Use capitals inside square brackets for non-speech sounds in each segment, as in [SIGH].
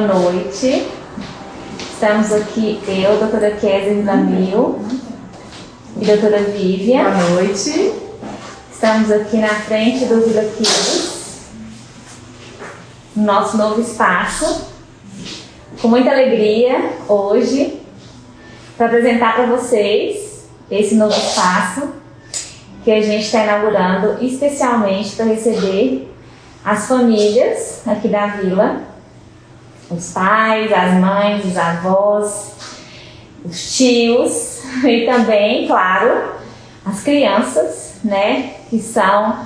Boa noite. Estamos aqui, eu, doutora Kézia Damil e doutora Vivian. Boa noite. Estamos aqui na frente do Vila Kids, no nosso novo espaço, com muita alegria hoje, para apresentar para vocês esse novo espaço que a gente está inaugurando especialmente para receber as famílias aqui da vila, os pais, as mães, os avós, os tios [LAUGHS] e também, claro, as crianças, né, que são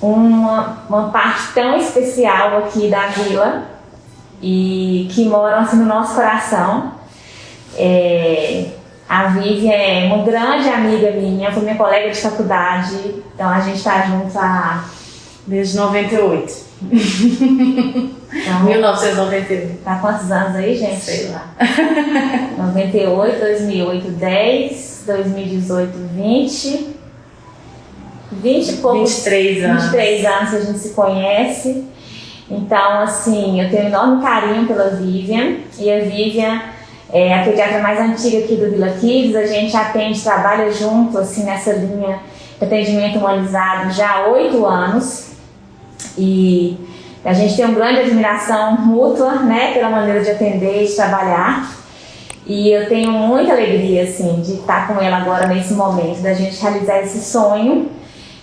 uma, uma parte tão especial aqui da vila e que moram assim no nosso coração. É, a Vivian é uma grande amiga minha, foi minha colega de faculdade, então a gente está junto há Desde 98. Então, 1998. Tá quantos anos aí, gente? Sei lá. 98, 2008, 10, 2018, 20. 20 e poucos. 23 anos. 23 anos que a gente se conhece. Então, assim, eu tenho um enorme carinho pela Vivian. E a Vivian é a pediatra mais antiga aqui do Vila Kids. A gente atende, trabalha junto, assim, nessa linha de atendimento humanizado já há oito anos. E a gente tem uma grande admiração mútua, né, pela maneira de atender e de trabalhar. E eu tenho muita alegria, assim, de estar com ela agora nesse momento, da gente realizar esse sonho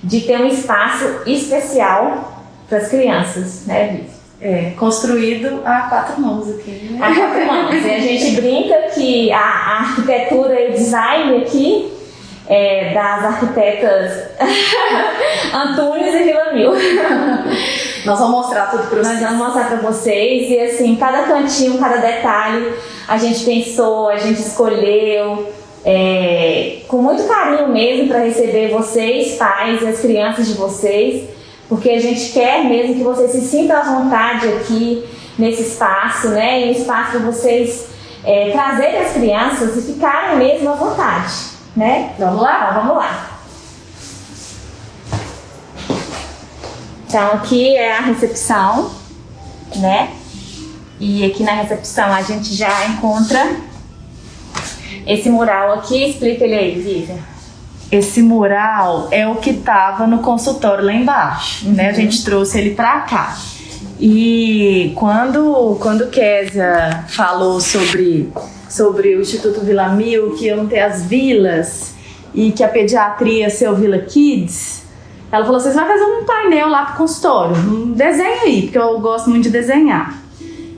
de ter um espaço especial para as crianças, né, Vivi? É, construído a quatro mãos aqui. Né? A quatro mãos. E a gente brinca que a, a arquitetura e o design aqui é, das arquitetas [LAUGHS] Antunes e Vila Mil. [LAUGHS] Nós vamos mostrar tudo para Nós vocês. vamos mostrar para vocês e assim, cada cantinho, cada detalhe a gente pensou, a gente escolheu é, com muito carinho mesmo para receber vocês, pais e as crianças de vocês, porque a gente quer mesmo que vocês se sintam à vontade aqui nesse espaço, né? E um espaço para vocês é, trazerem as crianças e ficarem mesmo à vontade, né? Vamos lá? Então vamos lá. Então aqui é a recepção, né? E aqui na recepção a gente já encontra esse mural aqui. Explica ele aí, Vivian. Esse mural é o que estava no consultório lá embaixo, né? A gente trouxe ele para cá. E quando quando Késia falou sobre sobre o Instituto Vila Mil, que iam ter as vilas e que a pediatria ia ser o Vila Kids, ela falou: vocês vão fazer um painel lá pro consultório, um desenho aí, porque eu gosto muito de desenhar.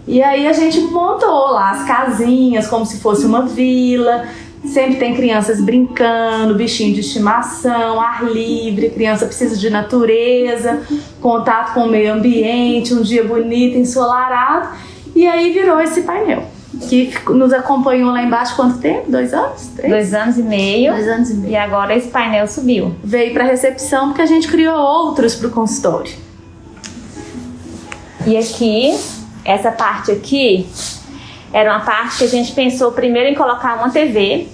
E aí a gente montou lá as casinhas como se fosse uma vila. Sempre tem crianças brincando, bichinho de estimação, ar livre, criança precisa de natureza, contato com o meio ambiente, um dia bonito, ensolarado. E aí virou esse painel, que nos acompanhou lá embaixo quanto tempo? Dois anos? Três? Dois anos e meio. Dois anos e meio. E agora esse painel subiu. Veio para recepção porque a gente criou outros para o consultório. E aqui, essa parte aqui, era uma parte que a gente pensou primeiro em colocar uma TV,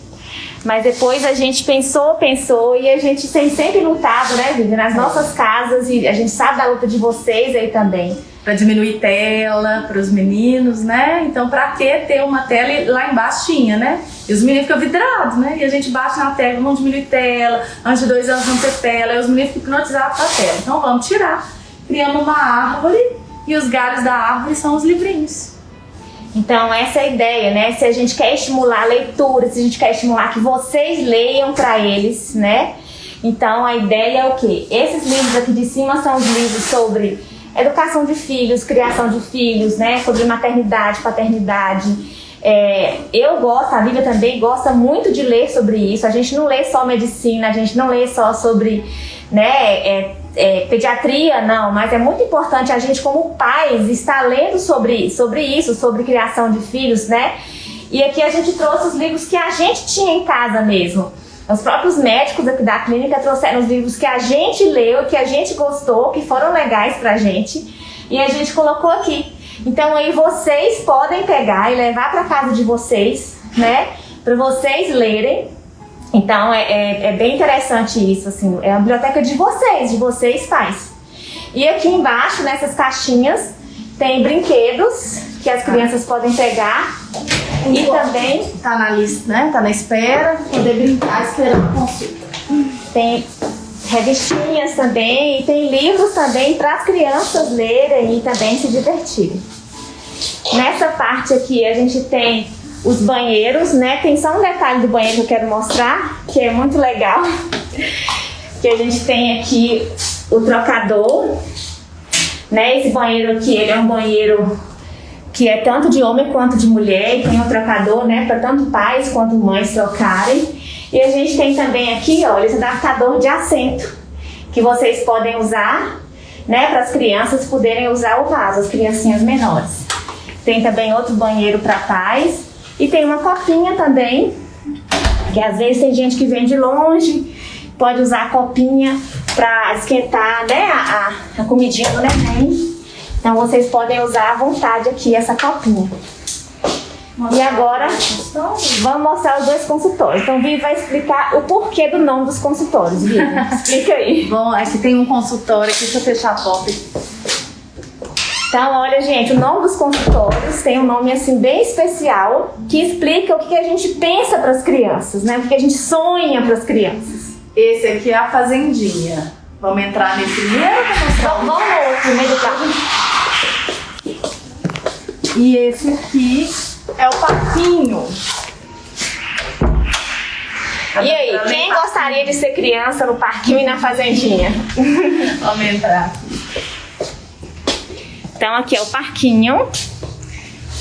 mas depois a gente pensou, pensou e a gente tem sempre lutado, né, Vivi, nas nossas casas e a gente sabe da luta de vocês aí também. Para diminuir tela para os meninos, né? Então, para que ter uma tela lá embaixo tinha, né? E os meninos ficam vidrados, né? E a gente bate na tela, vamos diminuir tela, antes de dois anos vamos ter tela, e os meninos ficam hipnotizados com a tela. Então, vamos tirar. Criamos uma árvore e os galhos da árvore são os livrinhos. Então, essa é a ideia, né? Se a gente quer estimular a leitura, se a gente quer estimular que vocês leiam para eles, né? Então, a ideia é o quê? Esses livros aqui de cima são os livros sobre educação de filhos, criação de filhos, né? Sobre maternidade, paternidade. É, eu gosto, a Lívia também gosta muito de ler sobre isso. A gente não lê só medicina, a gente não lê só sobre né, é, é, pediatria, não, mas é muito importante a gente, como pais, estar lendo sobre, sobre isso, sobre criação de filhos, né? E aqui a gente trouxe os livros que a gente tinha em casa mesmo. Os próprios médicos aqui da clínica trouxeram os livros que a gente leu, que a gente gostou, que foram legais pra gente, e a gente colocou aqui. Então aí vocês podem pegar e levar para casa de vocês, né? Para vocês lerem. Então é, é, é, bem interessante isso, assim. É a biblioteca de vocês, de vocês pais. E aqui embaixo, nessas caixinhas, Tem brinquedos que as crianças podem pegar. E também Tá na lista, né? Tá na espera, poder brincar esperando consulta. tem revistinhas também. E tem livros também para as crianças lerem e também se divertirem. Nessa parte aqui a gente tem os banheiros, né? Tem só um detalhe do banheiro que eu quero mostrar, que é muito legal. [LAUGHS] Que a gente tem aqui o trocador, né? Esse banheiro aqui, ele é um banheiro que é tanto de homem quanto de mulher, e tem um trocador, né, para tanto pais quanto mães trocarem. E a gente tem também aqui, olha, esse adaptador de assento, que vocês podem usar, né, para as crianças poderem usar o vaso, as criancinhas menores. Tem também outro banheiro para pais e tem uma copinha também, que às vezes tem gente que vem de longe, pode usar a copinha para esquentar, né, a, a, comidinha do neném. Então vocês podem usar à vontade aqui essa copinha. E agora vamos mostrar os dois consultórios. Então Vivi vai explicar o porquê do nome dos consultórios. Vivi, [LAUGHS] explica aí. Bom, aqui tem um consultório aqui, deixa eu fechar a porta. Então, olha, gente, o nome dos consultórios tem um nome assim bem especial que explica o que a gente pensa para as crianças, né? O que a gente sonha para as crianças. Esse aqui é a fazendinha. Vamos entrar nesse primeiro Então, vamos no outro, meio do carro. E esse aqui é o parquinho. E aí, quem gostaria de ser criança no parquinho e na fazendinha? [LAUGHS] Vamos entrar. Então, aqui é o parquinho.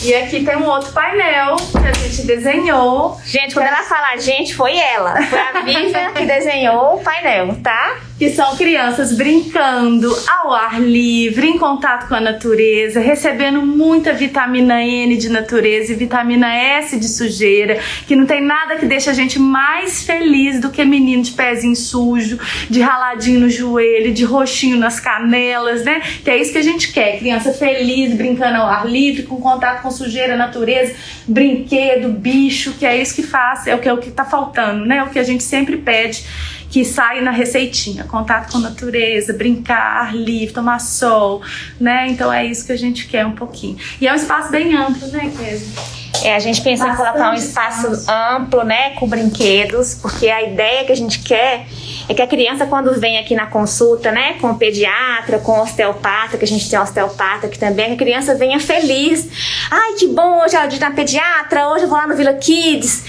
E aqui tem um outro painel que a gente desenhou. Gente, quando ela fala gente, foi ela. Foi a Vivian que [LAUGHS] desenhou o painel, tá? Que são crianças brincando ao ar livre, em contato com a natureza, recebendo muita vitamina N de natureza e vitamina S de sujeira, que não tem nada que deixa a gente mais feliz do que menino de pezinho sujo, de raladinho no joelho, de roxinho nas canelas, né? Que é isso que a gente quer, criança feliz, brincando ao ar livre, com contato com sujeira, natureza, brinquedo, bicho, que é isso que faz, é o que, é o que tá faltando, né? O que a gente sempre pede que sai na receitinha, contato com a natureza, brincar, ar livre, tomar sol, né? Então é isso que a gente quer um pouquinho. E é um espaço bem amplo, né, Kézia? É, a gente pensa em Bastante colocar um espaço. amplo, né, com brinquedos, porque a ideia que a gente quer é que a criança, quando vem aqui na consulta, né, com o pediatra, com o osteopata, que a gente tem osteopata aqui também, que a criança venha feliz. Ai, que bom, hoje é dia da pediatra, hoje eu vou lá no Vila Kids.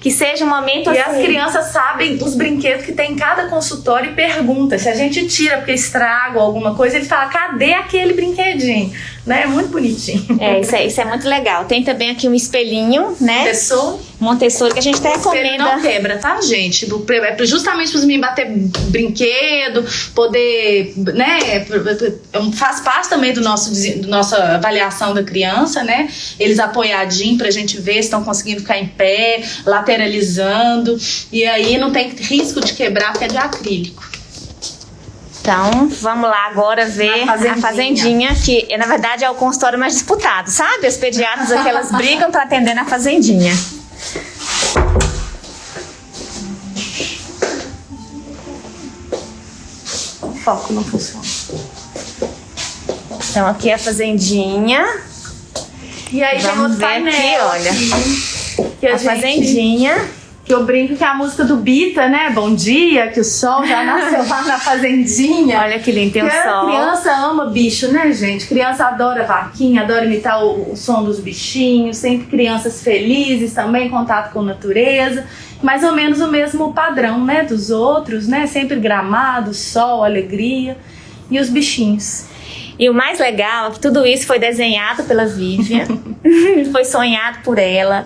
Que seja um momento E assim. as crianças sabem os brinquedos que tem em cada consultório e pergunta. Se a gente tira porque estraga ou alguma coisa, ele fala: cadê aquele brinquedinho? Né? É muito bonitinho. É, isso é, isso é muito legal. Tem também aqui um espelhinho, né? Pessoa Montessori, que a gente até recomenda. não quebra, tá, gente? É justamente para os meninos bater brinquedo, poder, né? Faz parte também do nosso do nossa avaliação da criança, né? Eles apoiadinhos pra gente ver se estão conseguindo ficar em pé, lateralizando. E aí não tem risco de quebrar porque é de acrílico. Então, vamos lá agora ver fazendinha. a fazendinha, que na verdade é o consultório mais disputado, sabe? Os pediatras aqui, elas [LAUGHS] brigam para atender na fazendinha. O foco não funciona. Então, aqui é a fazendinha, E aí tem Vamos outro ver painel aqui, olha. aqui, que a, a gente- fazendinha. Que eu brinco que é a música do Bita, né? Bom dia, que o sol já [LAUGHS] nasceu lá na fazendinha. Olha que lindo, tem o a sol. criança ama bicho, né, gente? Criança adora vaquinha, adora imitar o, o som dos bichinhos, sempre crianças felizes também, contato com a natureza. Mais ou menos o mesmo padrão, né, dos outros, né? Sempre gramado, sol, alegria e os bichinhos. E o mais legal é que tudo isso foi desenhado pela Vivian, [LAUGHS] foi sonhado por ela.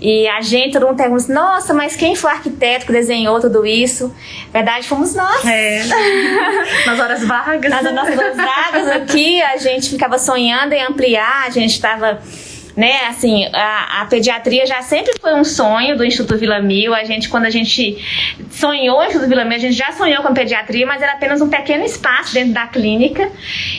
E a gente, todo mundo pergunta, assim, nossa, mas quem foi o arquiteto que desenhou tudo isso? Na verdade, fomos nós. É. [LAUGHS] Nas horas vagas. Nas nossas vagas aqui, a gente ficava sonhando em ampliar, a gente estava né? Assim, a, a, pediatria já sempre foi um sonho do Instituto Vila Mil. A gente, quando a gente sonhou no Instituto Vila Mil, a gente já sonhou com pediatria, mas era apenas um pequeno espaço dentro da clínica.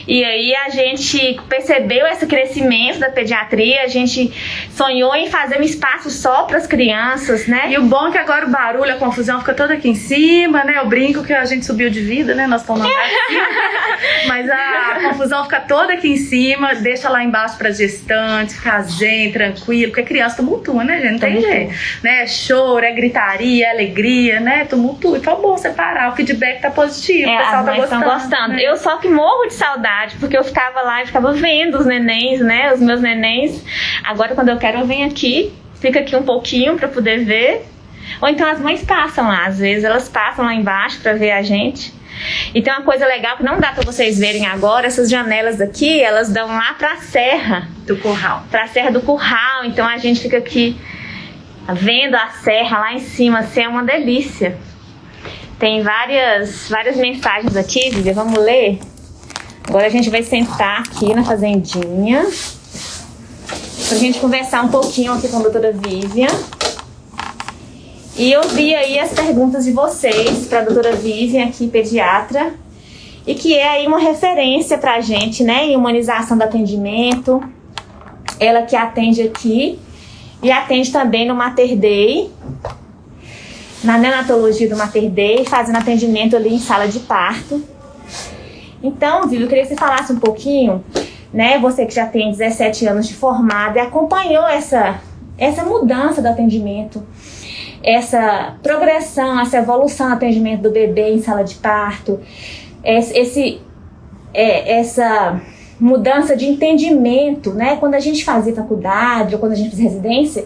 E aí a gente percebeu esse crescimento da pediatria, a gente sonhou em fazer um espaço só para as crianças, né? E o bom é que agora o barulho, a confusão fica toda aqui em cima, né? Eu brinco que a gente subiu de vida, né? Nós estamos [LAUGHS] Mas a confusão fica toda aqui em cima, deixa lá embaixo para gestante, ficar zen, tranquilo, porque criança tumultua, né, gente? Não tem jeito. Né? É choro, é gritaria, é alegria, né? Tumultua. Então é bom separar. O feedback tá positivo, é, o pessoal tá gostando. gostando. Né? Eu só que morro de saudade, porque eu ficava lá e ficava vendo os nenéns, né? Os meus nenéns. Agora, quando eu quero, eu venho aqui, fica aqui um pouquinho para poder ver. Ou então as mães passam lá, às vezes elas passam lá embaixo para ver a gente. E tem uma coisa legal que não dá para vocês verem agora, essas janelas aqui, elas dão lá para a serra do curral. Para a serra do curral. Então a gente fica aqui vendo a serra lá em cima, assim, é uma delícia. Tem várias várias mensagens aqui, Vivi, vamos ler. Agora a gente vai sentar aqui na fazendinha pra gente conversar um pouquinho aqui com a doutora Vivian. E eu vi aí as perguntas de vocês para a doutora Vivian, aqui pediatra, e que é aí uma referência para a gente, né, em humanização do atendimento. Ela que atende aqui e atende também no Mater Day, na neonatologia do Mater Day, fazendo atendimento ali em sala de parto. Então, Vivi, eu queria que você falasse um pouquinho, né, você que já tem 17 anos de formada e acompanhou essa, essa mudança do atendimento essa progressão, essa evolução no atendimento do bebê em sala de parto, esse, é, essa mudança de entendimento, né? Quando a gente fazia faculdade ou quando a gente fazia residência,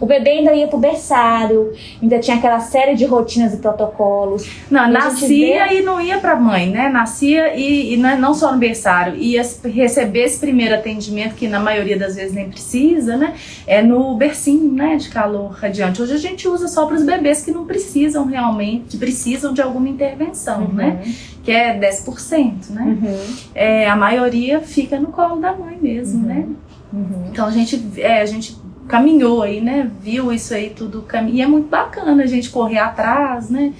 o bebê ainda ia pro berçário, ainda tinha aquela série de rotinas e protocolos. Não, e nascia vê... e não ia pra mãe, né? Nascia e, e não, é, não só no berçário, ia receber esse primeiro atendimento, que na maioria das vezes nem precisa, né? É no bercinho, né? De calor radiante. Hoje a gente usa só para os bebês que não precisam realmente, que precisam de alguma intervenção, uhum. né? Que é 10%, né? Uhum. É, a maioria fica no colo da mãe mesmo, né? uhum. né? Então a gente, é, a gente caminhou aí, né? Viu isso aí tudo. E é muito bacana a gente correr atrás, né?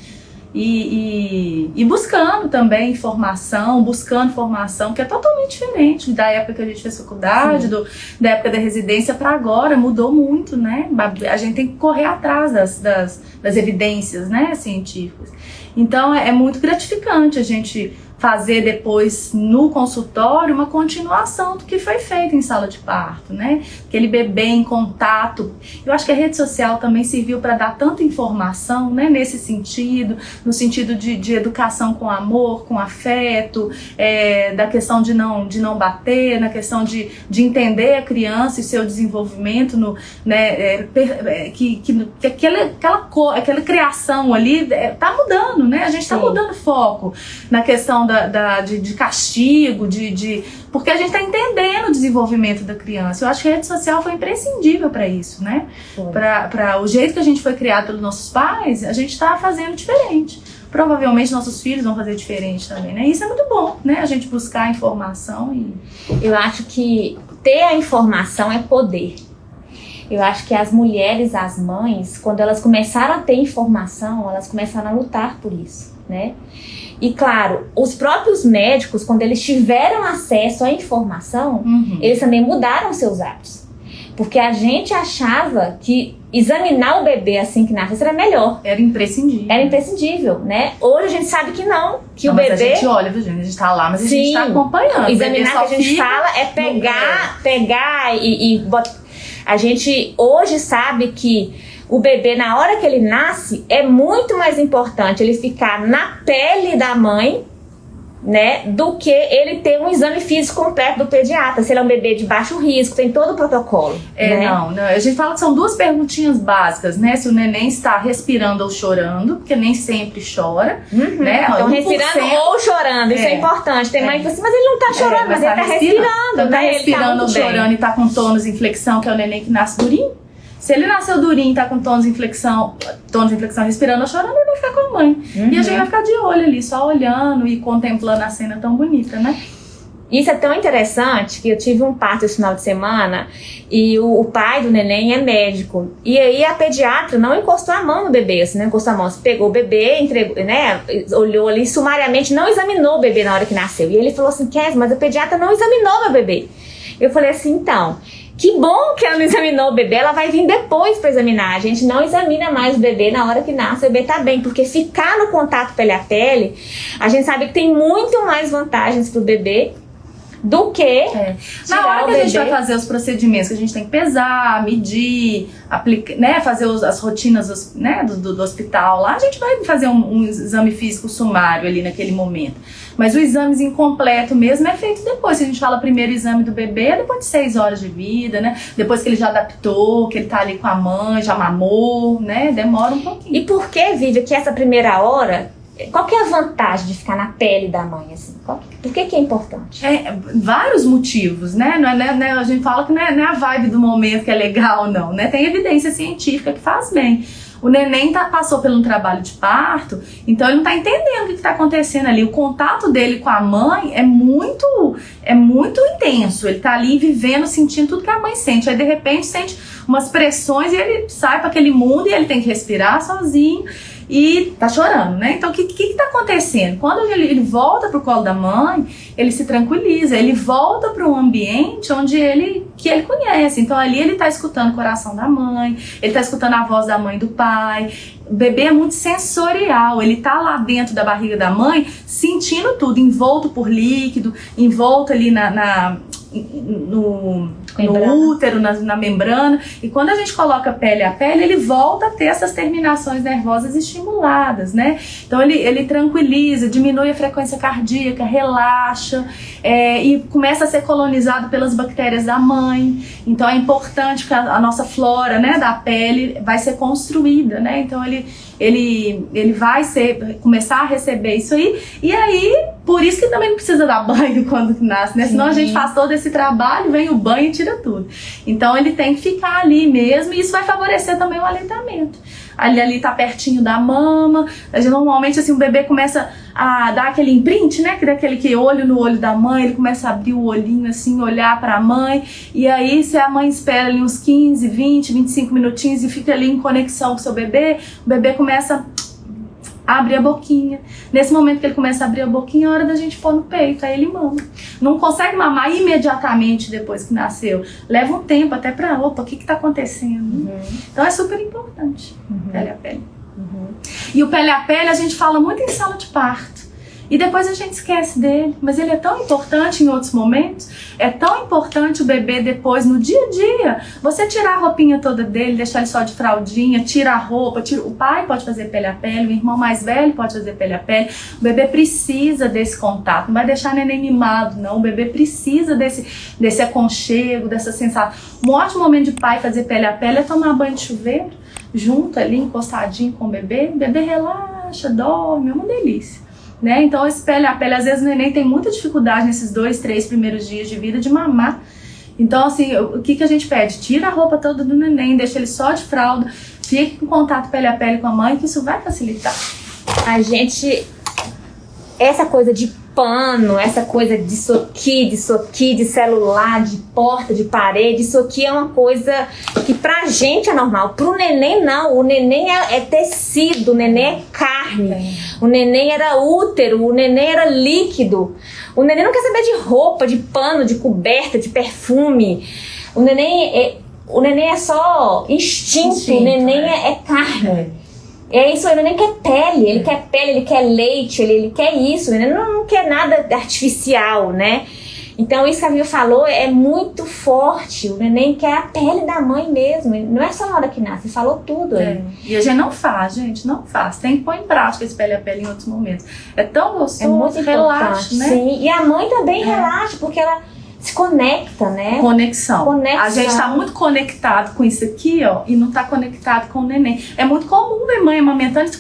E, e, e, buscando também informação, buscando formação, que é totalmente diferente da época que a gente fez faculdade, do, da época da residência para agora, mudou muito, né? A gente tem que correr atrás das, das, das evidências né, científicas. Então é, é muito gratificante a gente fazer depois no consultório uma continuação do que foi feito em sala de parto, né? Aquele bebê em contato. Eu acho que a rede social também serviu para dar tanta informação, né? Nesse sentido, no sentido de, de educação com amor, com afeto, é, da questão de não, de não bater, na questão de, de entender a criança e seu desenvolvimento, no, né? É, é que, que, que aquela, aquela, cor, aquela criação ali é, tá mudando, né? A gente está mudando foco na questão da da, da de, de, castigo, de, de, porque a gente está entendendo o desenvolvimento da criança. Eu acho que a rede social foi imprescindível para isso, né? Para o jeito que a gente foi criado pelos nossos pais, a gente está fazendo diferente. Provavelmente nossos filhos vão fazer diferente também, né? Isso é muito bom, né? A gente buscar informação e. Eu acho que ter a informação é poder. Eu acho que as mulheres, as mães, quando elas começaram a ter informação, elas começaram a lutar por isso, né? E claro, os próprios médicos, quando eles tiveram acesso à informação, uhum. eles também mudaram seus hábitos. Porque a gente achava que examinar o bebê assim que nasce era melhor. Era imprescindível. Era imprescindível, né? Hoje a gente sabe que não, que não, o bebê... a gente olha, viu, gente? A gente tá lá, mas a gente tá acompanhando. Examinar que a gente fala é pegar, pegar e, e botar... A gente hoje sabe que o bebê, na hora que ele nasce, é muito mais importante ele ficar na pele da mãe, né, do que ele ter um exame físico completo do pediatra. Se ele é um bebê de baixo risco, tem todo o protocolo. É, né? não, não, a gente fala que são duas perguntinhas básicas, né? Se o neném está respirando ou chorando, porque nem sempre chora, uhum. né? Então, respirando ou chorando, isso é, é importante. Tem é. mãe que fala assim, mas ele não está é, chorando, mas, mas, ele está tá respirando. respirando então, tá né? respirando tá ou chorando e está com tônus inflexão, que é o neném que nasce durinho. Se ele nasceu durinho, tá com tons de inflexão, tons de inflexão respirando ou chorando, ele vai ficar com a mãe. Uhum. E a gente vai ficar de olho ali, só olhando e contemplando a cena tão bonita, né? Isso é tão interessante que eu tive um parto esse final de semana e o, o, pai do neném é médico. E aí a pediatra não encostou a mão no bebê, assim, não encostou a mão. Você pegou o bebê, entregou, né? Olhou ali sumariamente, não examinou o bebê na hora que nasceu. E ele falou assim: Kes, mas a pediatra não examinou meu bebê. Eu falei assim: então. Que bom que ela não examinou o bebê, ela vai vir depois para examinar. A gente não examina mais o bebê na hora que nasce, o bebê tá bem, porque ficar no contato pele a pele, a gente sabe que tem muito mais vantagens pro bebê do que é. na hora que a gente vai fazer os procedimentos que a gente tem que pesar, medir, aplicar, né, fazer os, as rotinas né, do, do, do, hospital lá, a gente vai fazer um, um, exame físico sumário ali naquele momento. Mas o exame incompleto mesmo é feito depois. Se a gente fala primeiro exame do bebê, é depois de seis horas de vida, né? Depois que ele já adaptou, que ele tá ali com a mãe, já mamou, né? Demora um pouquinho. E por que, Vivi, que essa primeira hora qual que é a vantagem de ficar na pele da mãe, assim? Que, por que, que é importante? É, vários motivos, né? Não é, né, né a gente fala que não é, não é, a vibe do momento que é legal, não, né? Tem evidência científica que faz bem. O neném tá, passou por um trabalho de parto, então ele não tá entendendo o que, está acontecendo ali. O contato dele com a mãe é muito, é muito intenso. Ele tá ali vivendo, sentindo tudo que a mãe sente. Aí de repente sente umas pressões e ele sai para aquele mundo e ele tem que respirar sozinho e tá chorando, né? Então o que, que, que tá acontecendo? Quando ele, ele volta pro colo da mãe, ele se tranquiliza, ele volta para um ambiente onde ele que ele conhece. Então ali ele tá escutando o coração da mãe, ele tá escutando a voz da mãe e do pai. O bebê é muito sensorial, ele tá lá dentro da barriga da mãe, sentindo tudo, envolto por líquido, envolto ali na, na no, no útero, na, na, membrana. E quando a gente coloca pele a pele, ele volta a ter essas terminações nervosas estimuladas, né? Então ele, ele tranquiliza, diminui a frequência cardíaca, relaxa é, e começa a ser colonizado pelas bactérias da mãe. Então é importante que a, a nossa flora né, da pele vai ser construída, né? Então ele ele, ele vai ser, começar a receber isso aí. E aí, por isso que também não precisa dar [LAUGHS] banho quando nasce, né? Senão a gente faz todo esse trabalho, vem o banho e tira tudo. Então ele tem que ficar ali mesmo e isso vai favorecer também o aleitamento. Ali ali tá pertinho da mama. Normalmente assim o bebê começa a dar aquele imprint, né? Que daquele que olho no olho da mãe, ele começa a abrir o olhinho assim, olhar para a mãe. E aí se a mãe espera ali uns 15, 20, 25 minutinhos e fica ali em conexão com o seu bebê, o bebê começa abre a boquinha. Nesse momento que ele começa a abrir a boquinha, é hora da gente pôr no peito, aí ele mama. Não consegue mamar imediatamente depois que nasceu. Leva um tempo até pra, opa, o que que tá acontecendo? Uhum. Então é super importante, uhum. pele a pele. Uhum. E o pele a pele a gente fala muito em sala de parto. E depois a gente esquece dele. Mas ele é tão importante em outros momentos. É tão importante o bebê depois, no dia a dia. Você tirar a roupinha toda dele, deixar ele só de fraldinha, tira a roupa. Tira... O pai pode fazer pele a pele, o irmão mais velho pode fazer pele a pele. O bebê precisa desse contato. Não vai deixar neném mimado, não. O bebê precisa desse, desse aconchego, dessa sensação. Um ótimo momento de pai fazer pele a pele é tomar banho de chuveiro, junto ali, encostadinho com o bebê. O bebê relaxa, dorme, é uma delícia. Né? Então, pele a pele, às vezes o neném tem muita dificuldade nesses dois, três primeiros dias de vida de mamar. Então, assim, o que, que a gente pede? Tira a roupa toda do neném, deixa ele só de fralda, fique em contato pele a pele com a mãe, que isso vai facilitar. A gente. Essa coisa de pano, essa coisa disso aqui, disso aqui, de celular, de porta, de parede, isso aqui é uma coisa que pra gente é normal. Pro neném, não. O neném é, é tecido, o neném é carne. É. O neném era útero, o neném era líquido. O neném não quer saber de roupa, de pano, de coberta, de perfume. O neném é, o neném é só instinto, instinto o neném é, é carne. É. É isso, ele nem quer pele, ele quer pele, ele quer leite, ele, ele quer isso, ele não, não quer nada artificial, né? Então, isso que a Vivi falou é muito forte. O neném quer a pele da mãe mesmo. Não é só na hora que nasce, falou tudo. É. E a gente não faz, gente, não faz. Tem que pôr em prática esse pele a pele em outros momentos. É tão gostoso, é muito relaxa, né? Sim, e a mãe também é. relaxa, porque ela se conecta, né? Conexão. Conexão. A gente está muito conectado com isso aqui, ó, e não está conectado com o neném. É muito comum ver mãe amamentando?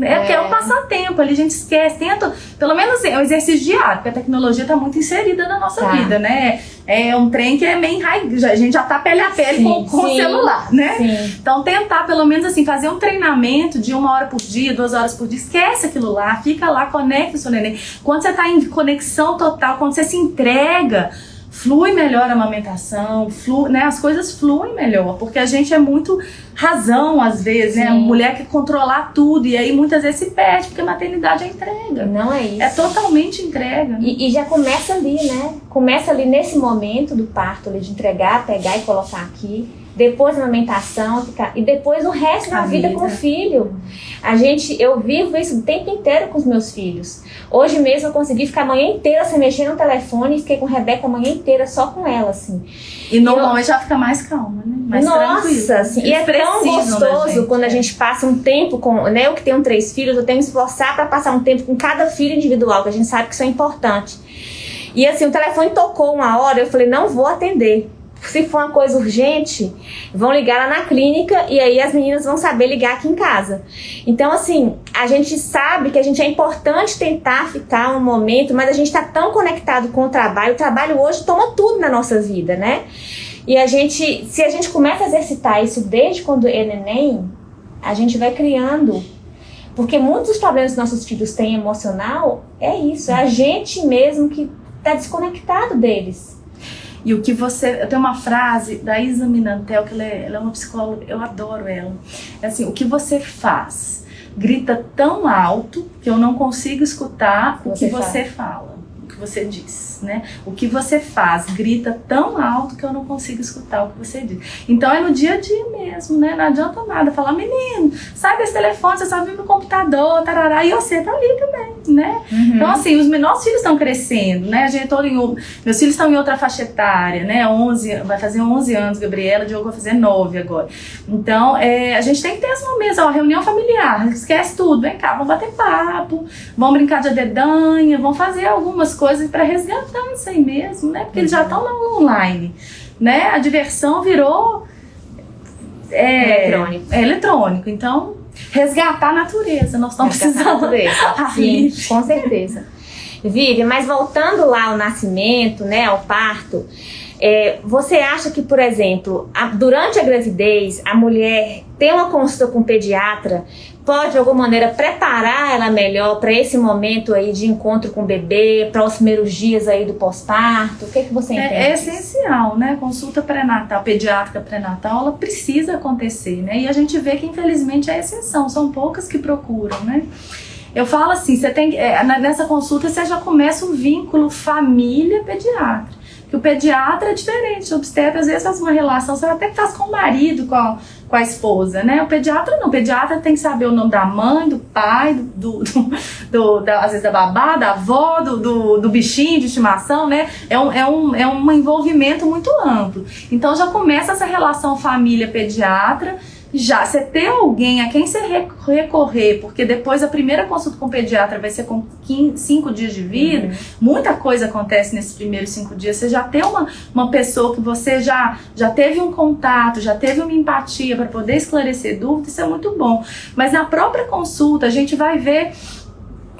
É. Porque é um passatempo, ali a gente esquece, tenta, pelo menos assim, é um exercício diário, porque a tecnologia está muito inserida na nossa tá. vida, né? É um trem que é meio enraizado, a gente já tá pele a pele sim, com, com sim, o celular, né? Sim. Então tentar pelo menos assim, fazer um treinamento de uma hora por dia, duas horas por dia, esquece aquilo lá, fica lá, conecta o seu neném. Quando você está em conexão total, quando você se entrega, flui melhor a amamentação, flui, né, as coisas fluem melhor, porque a gente é muito razão às vezes, né? A mulher quer controlar tudo e aí muitas vezes se perde, porque a maternidade é entrega. Não é isso. É totalmente entrega. E, e já começa ali, né? Começa ali nesse momento do parto, ali, de entregar, pegar e colocar aqui depois a amamentação, ficar, e depois o resto da vida, vida, com o filho. A gente, eu vivo isso o tempo inteiro com os meus filhos. Hoje mesmo eu consegui ficar a manhã inteira sem mexer no telefone e fiquei com a Rebeca a manhã inteira só com ela, assim. E normalmente já fica mais calma, né? Mais Nossa, assim, e é tão gostoso quando a é. gente passa um tempo com, né, eu que tenho três filhos, eu tenho que esforçar para passar um tempo com cada filho individual, que a gente sabe que isso é importante. E assim, o telefone tocou uma hora, eu falei, não vou atender se for uma coisa urgente, vão ligar lá na clínica e aí as meninas vão saber ligar aqui em casa. Então, assim, a gente sabe que a gente é importante tentar ficar um momento, mas a gente está tão conectado com o trabalho. O trabalho hoje toma tudo na nossa vida, né? E a gente, se a gente começa a exercitar isso desde quando é neném, a gente vai criando. Porque muitos dos problemas que nossos filhos têm emocional é isso, é a gente mesmo que está desconectado deles. E o que você. Eu tenho uma frase da Isa Minantel, que ela é, ela é uma psicóloga, eu adoro ela. É assim: o que você faz grita tão alto que eu não consigo escutar o que você fala você diz, né? O que você faz grita tão alto que eu não consigo escutar o que você diz. Então é no dia a dia mesmo, né? Não adianta nada falar, menino, sai desse telefone, você só vive no computador, tarará, e você tá ali também, né? Uhum. Então assim, os nossos filhos estão crescendo, né? A gente em, meus filhos estão em outra faixa etária, né? 11, vai fazer 11 anos, Gabriela, Diogo vai fazer 9 agora. Então, é, a gente tem que ter esse momento, ó, reunião familiar, esquece tudo, vem cá, vamos bater papo, vamos brincar de adedanha, vamos fazer algumas coisas coisas para resgatar isso aí mesmo, né? Porque eles já estão no online, né? A diversão virou é, eletrônico. É eletrônico. Então, resgatar a natureza. Nós estamos precisando. A [LAUGHS] Sim, com certeza. Vive, mas voltando lá ao nascimento, né, ao parto, é, você acha que, por exemplo, a, durante a gravidez, a mulher ter uma consulta com o pediatra pode de alguma maneira preparar ela melhor para esse momento aí de encontro com o bebê, para os primeiros dias aí do pós-parto? O que, que você entende? É, é essencial, né? Consulta pré-natal, pediátrica pré-natal, ela precisa acontecer, né? E a gente vê que infelizmente é exceção, são poucas que procuram, né? Eu falo assim, você tem é, nessa consulta você já começa um vínculo família pediatra que o pediatra é diferente, o obstetra às vezes faz uma relação, você até faz com o marido, com a, com a esposa, né? O pediatra não, o pediatra tem que saber o nome da mãe, do pai, do, do, [LAUGHS] do, da, às vezes da babá, da avó, do, do, do, bichinho de estimação, né? É um, é, um, é um envolvimento muito amplo. Então já começa essa relação família-pediatra, já você ter alguém a quem você recorrer, porque depois a primeira consulta com o pediatra vai ser com 5 dias de vida, uhum. muita coisa acontece nesses primeiros cinco dias. Você já tem uma, uma pessoa que você já, já teve um contato, já teve uma empatia para poder esclarecer dúvidas, isso é muito bom. Mas na própria consulta a gente vai ver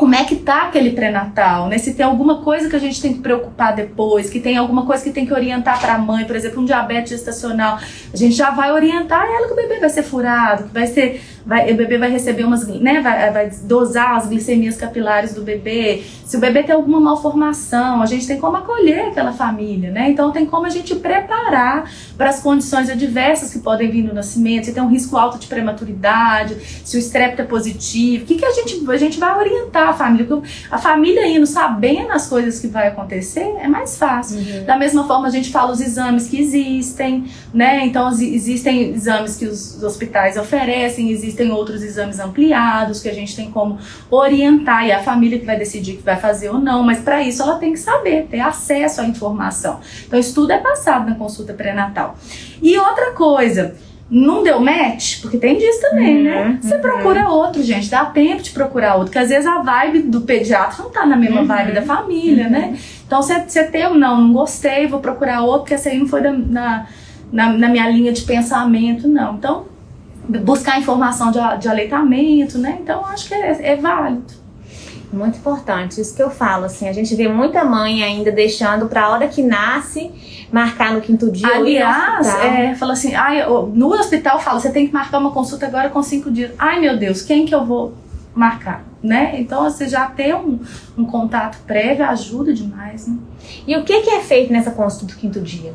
como é que tá aquele pré-natal, né? Se tem alguma coisa que a gente tem que preocupar depois, que tem alguma coisa que tem que orientar para a mãe, por exemplo, um diabetes gestacional, a gente já vai orientar ela que o bebê vai ser furado, que vai ser vai, o bebê vai receber umas, né, vai, vai, dosar as glicemias capilares do bebê. Se o bebê tem alguma malformação, a gente tem como acolher aquela família, né? Então tem como a gente preparar para as condições adversas que podem vir no nascimento, se tem um risco alto de prematuridade, se o estrepto é positivo, o que, que a gente a gente vai orientar a família? Porque a família indo sabendo as coisas que vai acontecer é mais fácil. Uhum. Da mesma forma a gente fala os exames que existem, né? Então existem exames que os hospitais oferecem, existem existem outros exames ampliados que a gente tem como orientar e a família que vai decidir que vai fazer ou não, mas para isso ela tem que saber, ter acesso à informação. Então isso tudo é passado na consulta pré-natal. E outra coisa, não deu match, porque tem disso também, uhum, né? Você uhum. procura outro, gente, dá tempo de procurar outro, porque às vezes a vibe do pediatra não tá na mesma uhum. vibe da família, né? Então você, você tem um não, não gostei, vou procurar outro, porque essa aí não foi da, na, na, na minha linha de pensamento, não. Então buscar informação de, de aleitamento, né? Então acho que é, é válido. Muito importante, isso que eu falo, assim, a gente vê muita mãe ainda deixando para a hora que nasce marcar no quinto dia. Aliás, é, fala assim, ai, no hospital fala, você tem que marcar uma consulta agora com cinco dias. Ai meu Deus, quem que eu vou marcar? Né? Então você já ter um, um contato prévio ajuda demais. Né? E o que, que é feito nessa consulta do quinto dia?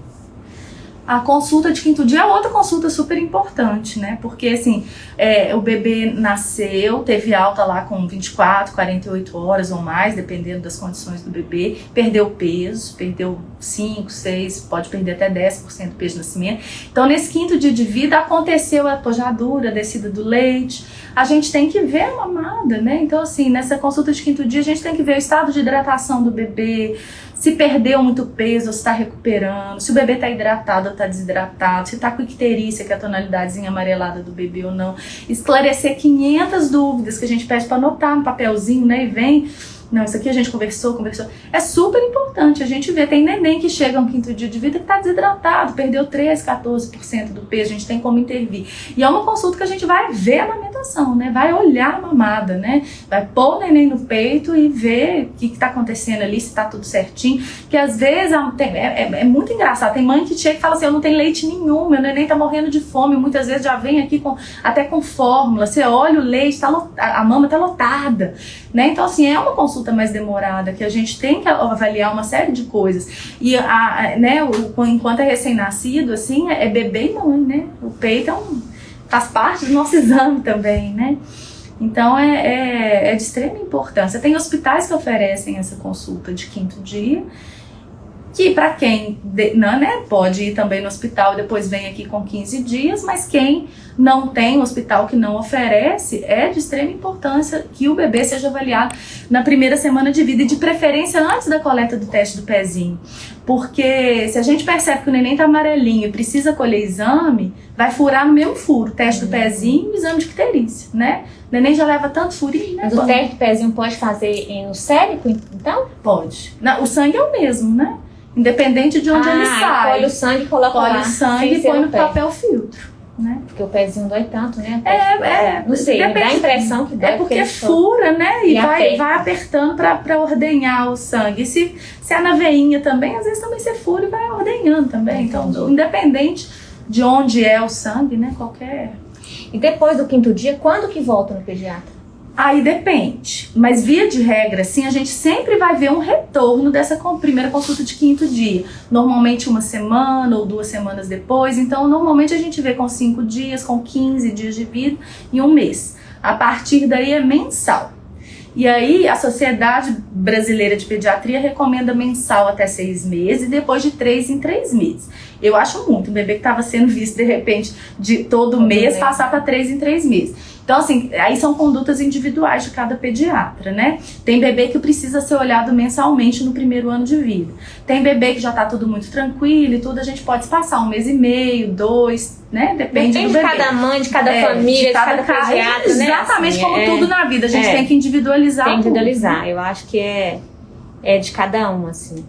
A consulta de quinto dia é outra consulta super importante, né? Porque, assim, é, o bebê nasceu, teve alta lá com 24, 48 horas ou mais, dependendo das condições do bebê, perdeu peso, perdeu 5, 6, pode perder até 10% do peso de nascimento. Então, nesse quinto dia de vida, aconteceu a pojadura, a descida do leite, a gente tem que ver a mamada, né? Então, assim, nessa consulta de quinto dia, a gente tem que ver o estado de hidratação do bebê, se perdeu muito peso se está recuperando, se o bebê está hidratado ou está desidratado, se está com icterícia, que é a tonalidadezinha amarelada do bebê ou não. Esclarecer 500 dúvidas que a gente pede para anotar no papelzinho, né? E vem não, isso aqui a gente conversou, conversou. É super importante a gente ver. Tem neném que chega um quinto dia de vida que está desidratado, perdeu 13, 14% do peso, a gente tem como intervir. E é uma consulta que a gente vai ver a amamentação, né? Vai olhar a mamada, né? Vai pôr o neném no peito e ver o que está acontecendo ali, se está tudo certinho. Que às vezes é, é, é, muito engraçado. Tem mãe que chega e fala assim: eu não tenho leite nenhum, meu neném está morrendo de fome. Muitas vezes já vem aqui com, até com fórmula. Você olha o leite, tá, a mama está lotada. Né? Então, assim, é uma consulta mais demorada, que a gente tem que avaliar uma série de coisas. E, a, né, o, enquanto é recém-nascido, assim, é, é bebê e mãe, né? O peito é um, faz parte do nosso [LAUGHS] exame também, né? Então, é, é, é de extrema importância. Tem hospitais que oferecem essa consulta de quinto dia, que para quem não, né, pode ir também no hospital e depois vem aqui com 15 dias, mas quem não tem um hospital que não oferece, é de extrema importância que o bebê seja avaliado na primeira semana de vida e de preferência antes da coleta do teste do pezinho. Porque se a gente percebe que o neném tá amarelinho e precisa colher exame, vai furar no mesmo furo, teste do pezinho e exame de icterícia, né? O neném já leva tanto furinho, né? Mas o teste do pezinho pode fazer no cérebro, então? Pode. Não, o sangue é o mesmo, né? Independente de onde ah, ele sai. Colhe o sangue e coloca colhe lá. o sangue e põe no papel filtro. Né? Porque o pezinho dói tanto, né? É, é. Não sei, depende, dá a impressão que dói. É porque, fura, né? E, e vai, vai apertando pra, pra ordenhar o sangue. E se, se é na veinha também, às vezes também você fura e vai ordenhando também. Então, independente de onde é o sangue, né? Qualquer. E depois do quinto dia, quando que volta no pediatra? Aí depende, mas via de regra, sim, a gente sempre vai ver um retorno dessa primeira consulta de quinto dia. Normalmente uma semana ou duas semanas depois, então normalmente a gente vê com cinco dias, com 15 dias de vida e um mês. A partir daí é mensal. E aí a Sociedade Brasileira de Pediatria recomenda mensal até seis meses e depois de três em três meses. Eu acho muito, um bebê que estava sendo visto de repente de todo, todo mês, mês passar para três em três meses. Então, assim, aí são condutas individuais de cada pediatra, né? Tem bebê que precisa ser olhado mensalmente no primeiro ano de vida. Tem bebê que já tá tudo muito tranquilo e tudo, a gente pode passar um mês e meio, dois, né? Depende, Depende de cada mãe, de cada é, família, de cada, de cada pediatra, né? Exatamente assim, como é, tudo na vida, a gente é, tem que individualizar. Tem que individualizar, eu acho que é, é de cada um, assim.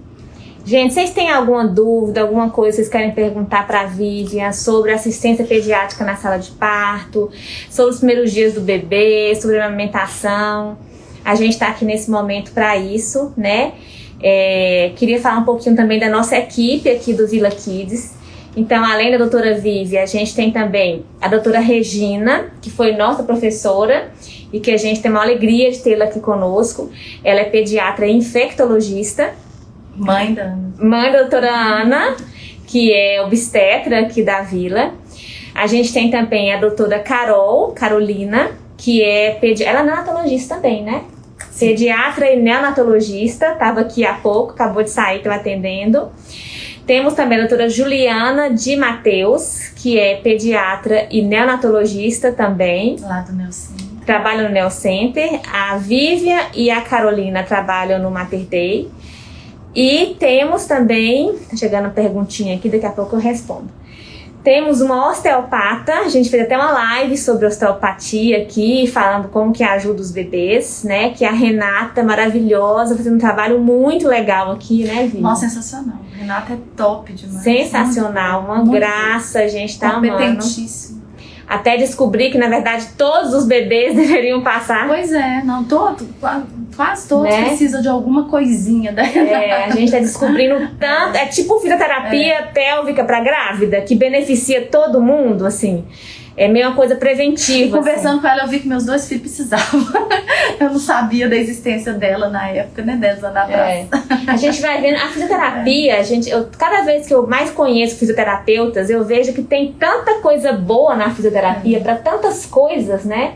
Gente, vocês têm alguma dúvida, alguma coisa que vocês querem perguntar para a Vivian sobre assistência pediátrica na sala de parto, sobre os primeiros dias do bebê, sobre a amamentação? A gente está aqui nesse momento para isso, né? É, queria falar um pouquinho também da nossa equipe aqui do Vila Kids. Então, além da doutora Vivi, a gente tem também a doutora Regina, que foi nossa professora e que a gente tem uma alegria de tê-la aqui conosco. Ela é pediatra e infectologista Mãe da Ana. Mãe da doutora Ana, que é obstetra aqui da vila. A gente tem também a doutora Carol, Carolina, que é pediatra. Ela é neonatologista também, né? Pediatra e neonatologista, estava aqui há pouco, acabou de sair, estava atendendo. Temos também a doutora Juliana de Mateus, que é pediatra e neonatologista também. Lá do Neocenter. Trabalha no Neocenter. A Vívia e a Carolina trabalham no Mater Day. E temos também, tá chegando a perguntinha aqui, daqui a pouco eu respondo. Temos uma osteopata, a gente fez até uma live sobre osteopatia aqui, falando como que ajuda os bebês, né? Que é a Renata, maravilhosa, fazendo um trabalho muito legal aqui, né, Vivi? Nossa, sensacional. Renata é top demais. Sensacional, uma muito graça, a gente tá amando. até descobrir que na verdade todos os bebês [LAUGHS] deveriam passar. Pois é, não todo, quase todos né? precisam de alguma coisinha. Da... É, a gente está descobrindo tanto, é tipo fisioterapia é. pélvica para grávida que beneficia todo mundo, assim. É meio uma coisa preventiva. Conversando assim. com ela, eu vi que meus dois filhos precisavam. [LAUGHS] eu não sabia da existência dela na época, né? 10 anos atrás. É. A gente vai vendo. A fisioterapia, é. a gente, eu, cada vez que eu mais conheço fisioterapeutas, eu vejo que tem tanta coisa boa na fisioterapia, é. para tantas coisas, né?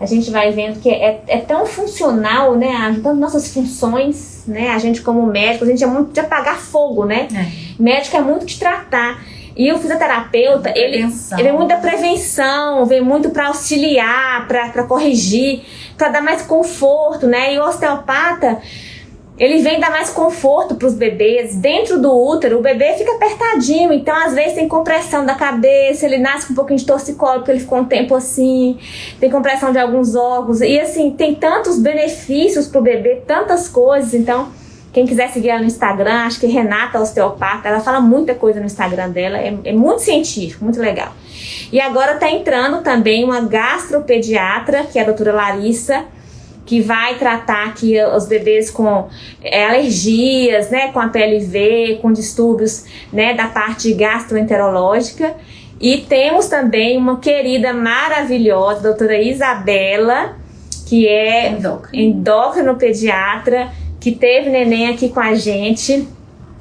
A gente vai vendo que é, é tão funcional, né? Ajudando nossas funções, né? A gente, como médico, a gente é muito de apagar fogo, né? É. Médico é muito de tratar. E o fisioterapeuta, ele, ele é muito da prevenção, vem muito para auxiliar, para corrigir, para dar mais conforto, né? E o osteopata, ele vem dar mais conforto para os bebês. Dentro do útero, o bebê fica apertadinho, então às vezes tem compressão da cabeça, ele nasce com um pouquinho de torcicolo, porque ele ficou um tempo assim, tem compressão de alguns órgãos. E assim, tem tantos benefícios para o bebê, tantas coisas, então quem quiser seguir ela no Instagram, acho que Renata Osteopata, ela fala muita coisa no Instagram dela, é, é muito científico, muito legal. E agora está entrando também uma gastropediatra, que é a doutora Larissa, que vai tratar aqui os bebês com é, alergias, né, com a PLV, com distúrbios, né, da parte gastroenterológica. E temos também uma querida maravilhosa, doutora Isabela, que é endócrinopediatra, que teve neném aqui com a gente.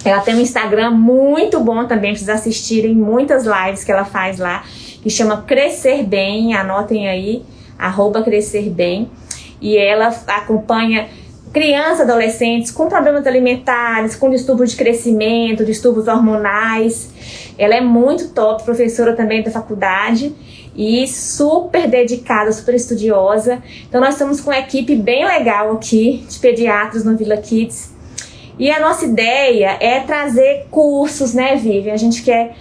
Ela tem um Instagram muito bom também, para vocês assistirem muitas lives que ela faz lá, que chama Crescer Bem, anotem aí, arroba Crescer Bem. E ela acompanha crianças, adolescentes com problemas alimentares, com distúrbios de crescimento, distúrbios hormonais. Ela é muito top, professora também da faculdade e super dedicada, super estudiosa. Então nós estamos com uma equipe bem legal aqui de pediatras no Vila Kids. E a nossa ideia é trazer cursos, né, Vivian? A gente quer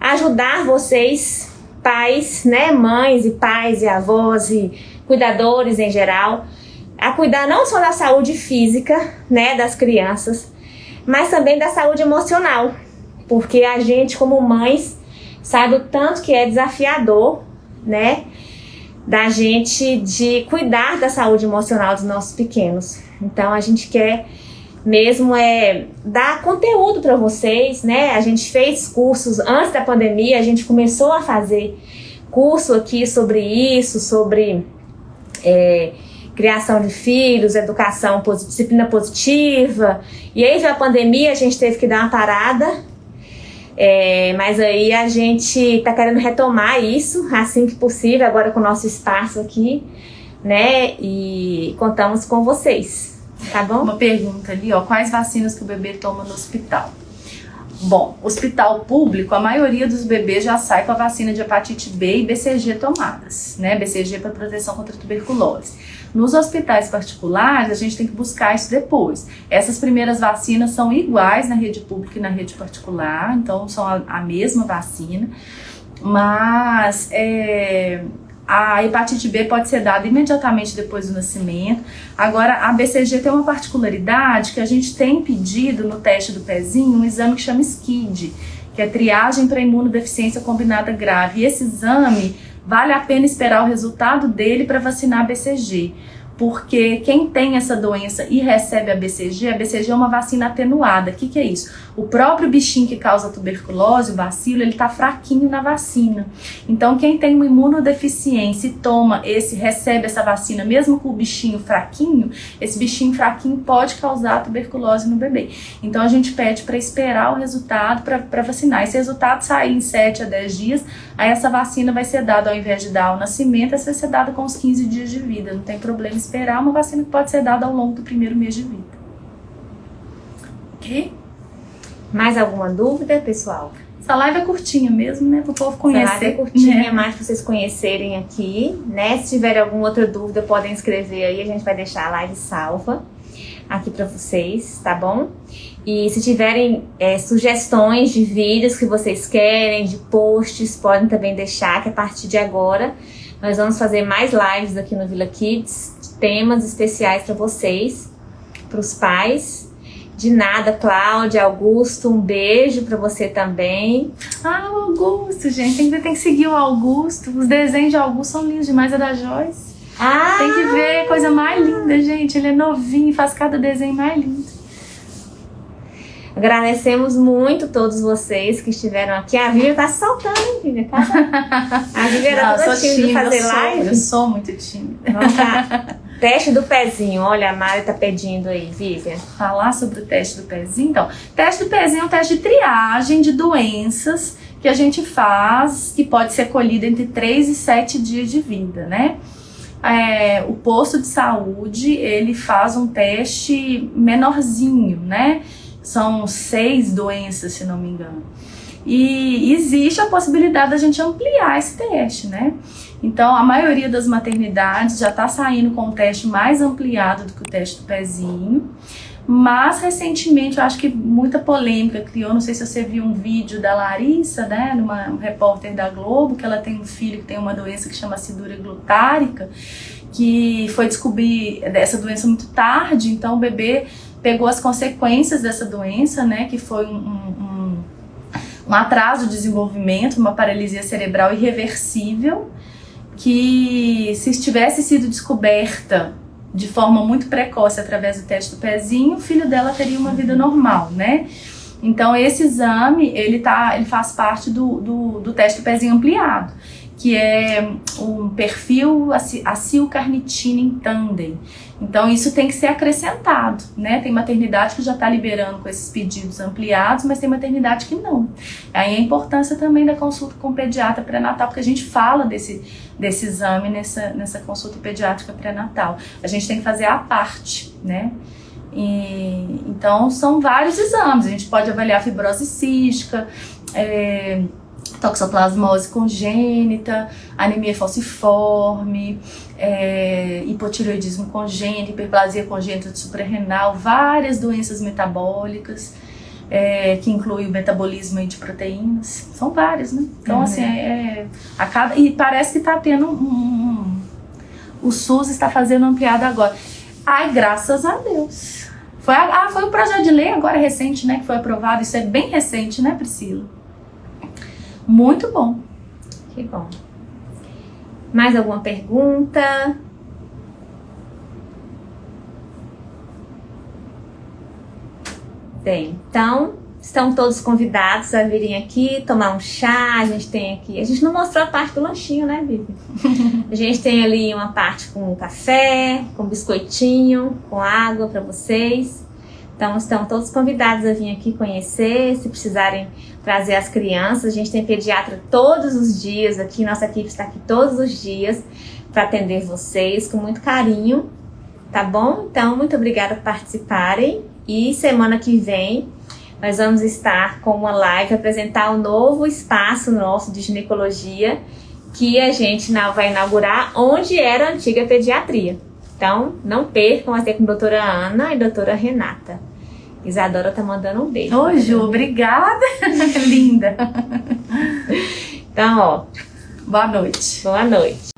ajudar vocês, pais, né, mães e pais e avós e cuidadores em geral, a cuidar não só da saúde física, né, das crianças, mas também da saúde emocional. Porque a gente, como mães, sabe o tanto que é desafiador né? Da gente de cuidar da saúde emocional dos nossos pequenos. Então a gente quer mesmo é dar conteúdo para vocês, né? A gente fez cursos antes da pandemia, a gente começou a fazer curso aqui sobre isso, sobre é, criação de filhos, educação, disciplina positiva. E aí veio a pandemia, a gente teve que dar uma parada, é, mas aí a gente está querendo retomar isso assim que possível, agora com o nosso espaço aqui, né? E contamos com vocês, tá bom? Uma pergunta ali, ó, quais vacinas que o bebê toma no hospital? Bom, hospital público, a maioria dos bebês já sai com a vacina de hepatite B e BCG tomadas, né? BCG para proteção contra tuberculose. Nos hospitais particulares, a gente tem que buscar isso depois. Essas primeiras vacinas são iguais na rede pública e na rede particular, então são a, a mesma vacina, mas é, a hepatite B pode ser dada imediatamente depois do nascimento. Agora, a BCG tem uma particularidade que a gente tem pedido no teste do pezinho um exame que chama SKID, que é triagem para imunodeficiência combinada grave. E esse exame vale a pena esperar o resultado dele para vacinar a BCG porque quem tem essa doença e recebe a BCG, a BCG é uma vacina atenuada. O que, que é isso? O próprio bichinho que causa tuberculose, o bacilo, ele está fraquinho na vacina. Então, quem tem uma imunodeficiência e toma esse, recebe essa vacina, mesmo com o bichinho fraquinho, esse bichinho fraquinho pode causar tuberculose no bebê. Então, a gente pede para esperar o resultado para vacinar. Esse resultado sair em 7 a 10 dias, aí essa vacina vai ser dada ao invés de dar ao nascimento, essa vai ser dada com os 15 dias de vida. Não tem problema esperar uma vacina que pode ser dada ao longo do primeiro mês de vida. Ok? Mais alguma dúvida, pessoal? Essa live é curtinha mesmo, né? Para o povo conhecer. Essa live é curtinha, né? mais para vocês conhecerem aqui, né? Se tiverem alguma outra dúvida, podem escrever aí, a gente vai deixar a live salva aqui para vocês, tá bom? E se tiverem é, sugestões de vídeos que vocês querem, de posts, podem também deixar, que a partir de agora nós vamos fazer mais lives aqui no Vila Kids, temas especiais para vocês, para os pais De nada, Cláudia, Augusto, um beijo para você também. Ah, o Augusto, gente, ainda tem que seguir o Augusto. Os desenhos de Augusto são lindos demais, é da Joyce. Ah! Tem que ver, coisa mais linda, gente. Ele é novinho, faz cada desenho mais lindo. Agradecemos muito todos vocês que estiveram aqui. A Vivian tá soltando, hein, Vivian? Tá? A Vivian era toda sou tímida de fazer eu sou, live. eu sou muito tímida. Vamos lá. Teste do pezinho. Olha, a Mari tá pedindo aí, Vivian. Falar sobre o teste do pezinho. Então, teste do pezinho é um teste de triagem de doenças que a gente faz, que pode ser colhida entre 3 e 7 dias de vida, né? É, o posto de saúde, ele faz um teste menorzinho, né? São seis doenças, se não me engano. E existe a possibilidade da gente ampliar esse teste, né? Então, a maioria das maternidades já está saindo com um teste mais ampliado do que o teste do pezinho. Mas, recentemente, eu acho que muita polêmica criou. Não sei se você viu um vídeo da Larissa, né? Numa um repórter da Globo, que ela tem um filho que tem uma doença que chama acidura glutárica, que foi descobrir essa doença muito tarde. Então, o bebê pegou as consequências dessa doença, né? Que foi um, um, um atraso de desenvolvimento, uma paralisia cerebral irreversível que se tivesse sido descoberta de forma muito precoce através do teste do pezinho, o filho dela teria uma vida normal, né? Então esse exame ele tá, ele faz parte do, do, do teste do pezinho ampliado, que é um perfil acil-carnitina em tandem. Então isso tem que ser acrescentado, né? Tem maternidade que já está liberando com esses pedidos ampliados, mas tem maternidade que não. Aí a importância também da consulta com pediatra pré-natal, porque a gente fala desse, desse exame nessa, nessa consulta pediátrica pré-natal. A gente tem que fazer a parte, né? E, então são vários exames. A gente pode avaliar fibrose cística, é, toxoplasmose congênita, anemia falciforme, é, hipotireoidismo congênito, hiperplasia congênita de suprarrenal, várias doenças metabólicas, é, que inclui o metabolismo de proteínas. São várias, né? Então, Uhum. assim, é, a cada, e parece que está tendo um, um- O SUS está fazendo ampliado agora. Ai, graças a Deus. Foi, ah, foi o projeto de lei agora recente, né? Que foi aprovado. Isso é bem recente, né, Priscila? Muito bom. Que bom. Mais alguma pergunta? Tem. Então, estão todos convidados a virem aqui tomar um chá. A gente tem aqui. A gente não mostrou a parte do lanchinho, né, Vivi? [LAUGHS] A gente tem ali uma parte com café, com biscoitinho, com água para vocês. Então, estão todos convidados a vir aqui conhecer. Se precisarem trazer as crianças, a gente tem pediatra todos os dias aqui. Nossa equipe está aqui todos os dias para atender vocês com muito carinho. Tá bom? Então, muito obrigada por participarem. E semana que vem nós vamos estar com uma live apresentar um novo espaço nosso de ginecologia que a gente vai inaugurar onde era a antiga pediatria. Então, não percam, ter com a doutora Ana e a doutora Renata. Isadora tá mandando um beijo. Ô, Ju, obrigada. [LAUGHS] Linda. Então, ó, Boa noite. boa noite.